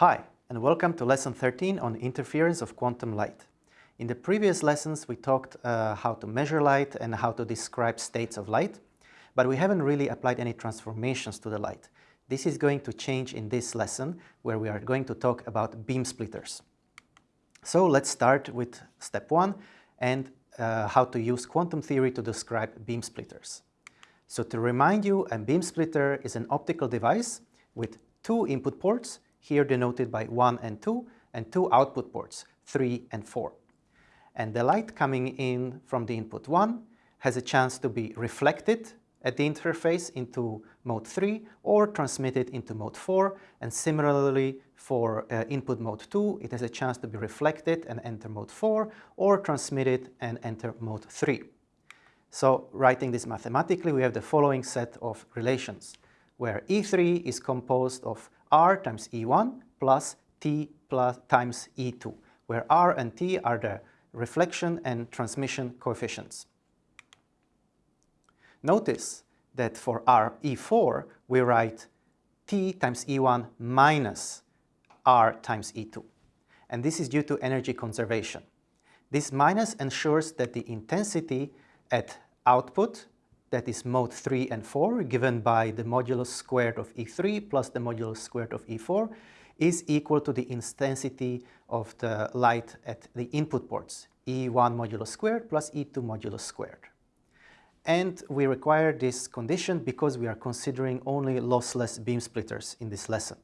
Hi, and welcome to lesson 13 on interference of quantum light. In the previous lessons we talked uh, how to measure light and how to describe states of light, but we haven't really applied any transformations to the light. This is going to change in this lesson where we are going to talk about beam splitters. So let's start with step one and uh, how to use quantum theory to describe beam splitters. So to remind you, a beam splitter is an optical device with two input ports, here denoted by 1 and 2, and two output ports, 3 and 4. And the light coming in from the input 1 has a chance to be reflected at the interface into mode 3 or transmitted into mode 4 and similarly for uh, input mode 2 it has a chance to be reflected and enter mode 4 or transmitted and enter mode 3. So writing this mathematically we have the following set of relations where E3 is composed of R times E1 plus T plus times E2 where R and T are the reflection and transmission coefficients. Notice that for our E4 we write T times E1 minus R times E2. And this is due to energy conservation. This minus ensures that the intensity at output, that is mode 3 and 4, given by the modulus squared of E3 plus the modulus squared of E4, is equal to the intensity of the light at the input ports, E1 modulus squared plus E2 modulus squared. And we require this condition because we are considering only lossless beam splitters in this lesson.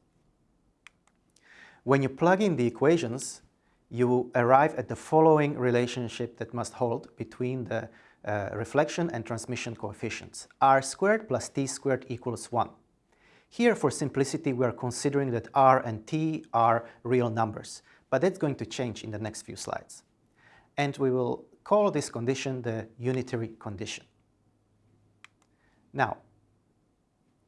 When you plug in the equations, you arrive at the following relationship that must hold between the uh, reflection and transmission coefficients. R squared plus T squared equals 1. Here, for simplicity, we are considering that R and T are real numbers, but that's going to change in the next few slides. And we will call this condition the unitary condition. Now,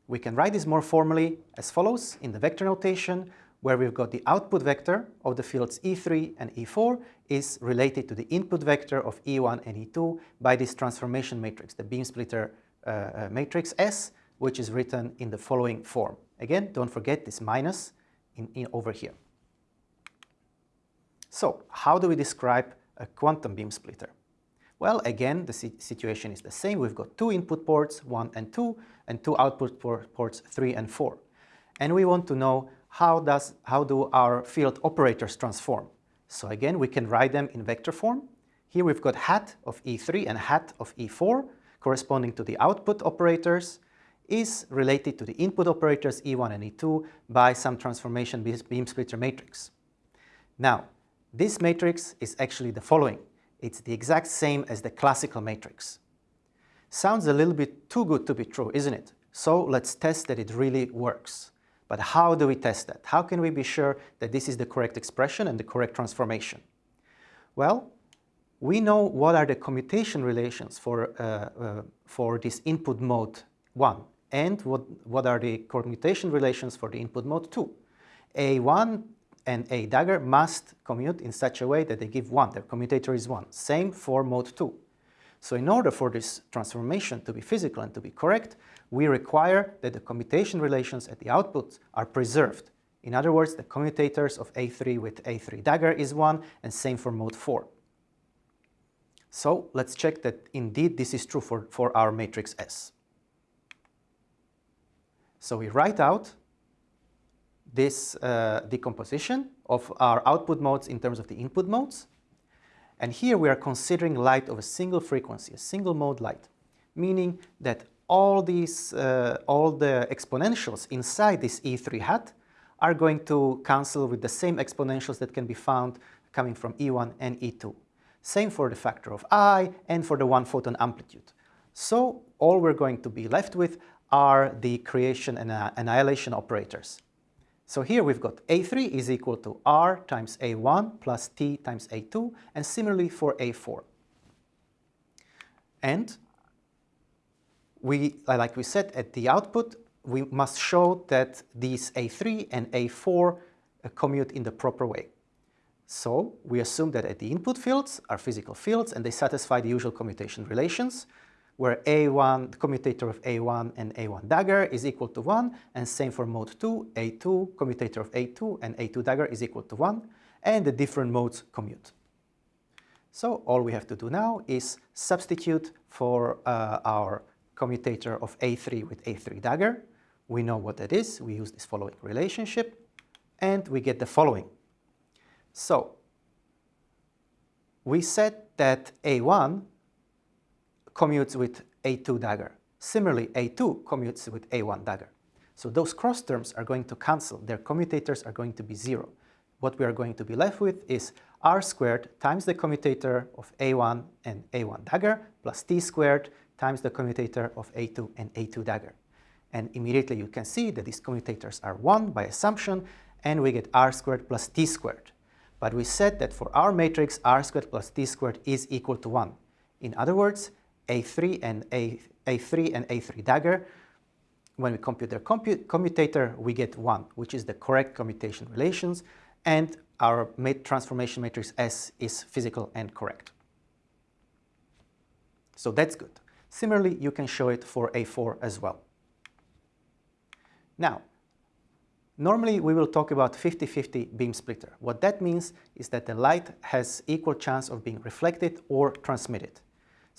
we can write this more formally as follows in the vector notation where we've got the output vector of the fields E3 and E4 is related to the input vector of E1 and E2 by this transformation matrix, the beam splitter uh, uh, matrix S, which is written in the following form. Again, don't forget this minus in, in over here. So, how do we describe a quantum beam splitter? Well, again, the situation is the same. We've got two input ports, 1 and 2, and two output ports, 3 and 4. And we want to know how, does, how do our field operators transform. So again, we can write them in vector form. Here we've got hat of E3 and hat of E4, corresponding to the output operators, is related to the input operators E1 and E2 by some transformation beam splitter matrix. Now, this matrix is actually the following. It's the exact same as the classical matrix. Sounds a little bit too good to be true, isn't it? So let's test that it really works. But how do we test that? How can we be sure that this is the correct expression and the correct transformation? Well, we know what are the commutation relations for, uh, uh, for this input mode 1 and what, what are the commutation relations for the input mode 2. A1 and A dagger must commute in such a way that they give 1, their commutator is 1. Same for mode 2. So in order for this transformation to be physical and to be correct, we require that the commutation relations at the outputs are preserved. In other words, the commutators of A3 with A3 dagger is 1 and same for mode 4. So let's check that indeed this is true for, for our matrix S. So we write out this uh, decomposition of our output modes in terms of the input modes. And here we are considering light of a single frequency, a single mode light, meaning that all these, uh, all the exponentials inside this E3 hat are going to cancel with the same exponentials that can be found coming from E1 and E2. Same for the factor of I and for the one photon amplitude. So all we're going to be left with are the creation and uh, annihilation operators. So here we've got A3 is equal to R times A1 plus T times A2, and similarly for A4. And we, like we said, at the output, we must show that these A3 and A4 uh, commute in the proper way. So we assume that at the input fields are physical fields and they satisfy the usual commutation relations. Where A1, the commutator of A1 and A1 dagger is equal to 1, and same for mode 2, A2, commutator of A2 and A2 dagger is equal to 1, and the different modes commute. So all we have to do now is substitute for uh, our commutator of A3 with A3 dagger. We know what that is. We use this following relationship and we get the following. So we said that A1 commutes with A2 dagger. Similarly, A2 commutes with A1 dagger. So those cross terms are going to cancel. Their commutators are going to be zero. What we are going to be left with is r squared times the commutator of A1 and A1 dagger plus t squared times the commutator of A2 and A2 dagger. And immediately you can see that these commutators are 1 by assumption, and we get r squared plus t squared. But we said that for our matrix, r squared plus t squared is equal to 1. In other words, A3 and A, A3 and A3 dagger, when we compute their commutator, we get 1, which is the correct commutation relations, and our transformation matrix S is physical and correct. So that's good. Similarly, you can show it for A4 as well. Now, normally we will talk about 50-50 beam splitter. What that means is that the light has equal chance of being reflected or transmitted.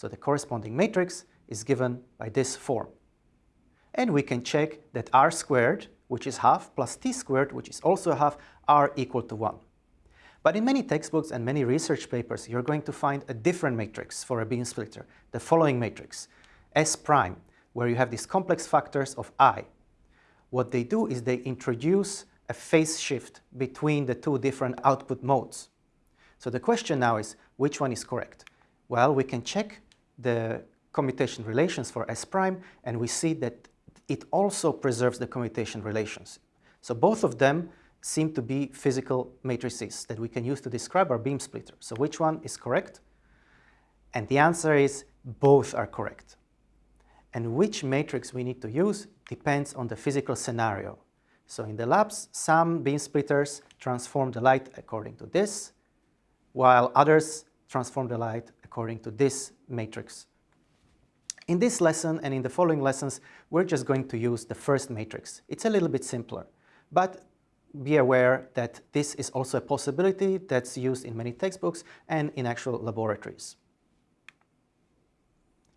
So the corresponding matrix is given by this form. And we can check that r squared, which is half, plus t squared, which is also half, are equal to 1. But in many textbooks and many research papers, you're going to find a different matrix for a beam splitter, the following matrix, S prime, where you have these complex factors of I. What they do is they introduce a phase shift between the two different output modes. So the question now is, which one is correct? Well, we can check the commutation relations for S prime, and we see that it also preserves the commutation relations. So both of them seem to be physical matrices that we can use to describe our beam splitter. So which one is correct? And the answer is both are correct. And which matrix we need to use depends on the physical scenario. So in the labs, some beam splitters transform the light according to this, while others transform the light according to this matrix. In this lesson and in the following lessons, we're just going to use the first matrix. It's a little bit simpler, but be aware that this is also a possibility that's used in many textbooks and in actual laboratories.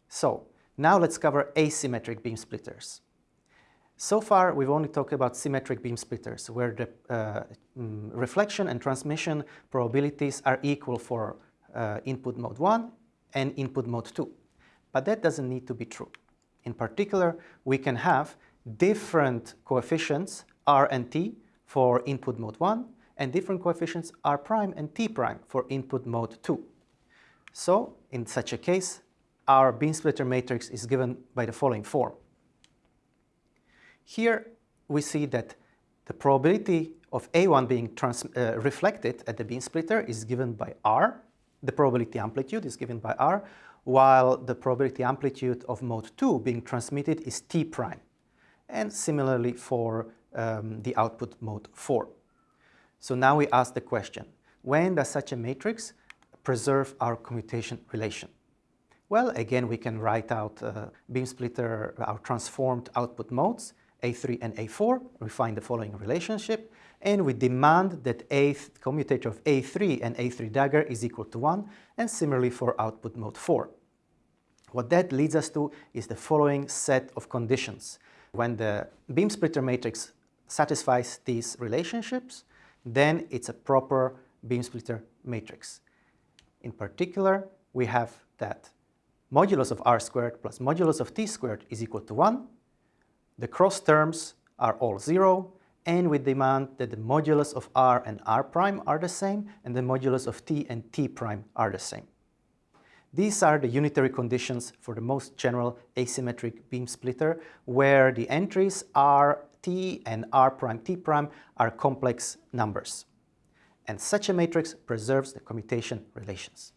So now let's cover asymmetric beam splitters. So far, we've only talked about symmetric beam splitters, where the uh, mm, reflection and transmission probabilities are equal for uh, input mode 1 and input mode 2. But that doesn't need to be true. In particular, we can have different coefficients, r and t, for input mode 1 and different coefficients r prime and t prime for input mode 2. So in such a case, our beam splitter matrix is given by the following form. Here we see that the probability of A1 being uh, reflected at the beam splitter is given by R. The probability amplitude is given by R, while the probability amplitude of mode 2 being transmitted is T prime. And similarly for um, the output mode 4. So now we ask the question, when does such a matrix preserve our commutation relation? Well, again, we can write out uh, beam splitter, our transformed output modes, A3 and A4. We find the following relationship, and we demand that A commutator of A3 and A3 dagger is equal to 1, and similarly for output mode 4. What that leads us to is the following set of conditions. When the beam splitter matrix satisfies these relationships, then it's a proper beam splitter matrix. In particular, we have that modulus of r squared plus modulus of t squared is equal to 1. The cross terms are all 0, and we demand that the modulus of r and r prime are the same, and the modulus of t and t prime are the same. These are the unitary conditions for the most general asymmetric beam splitter, where the entries r t and r prime t prime are complex numbers. And such a matrix preserves the commutation relations.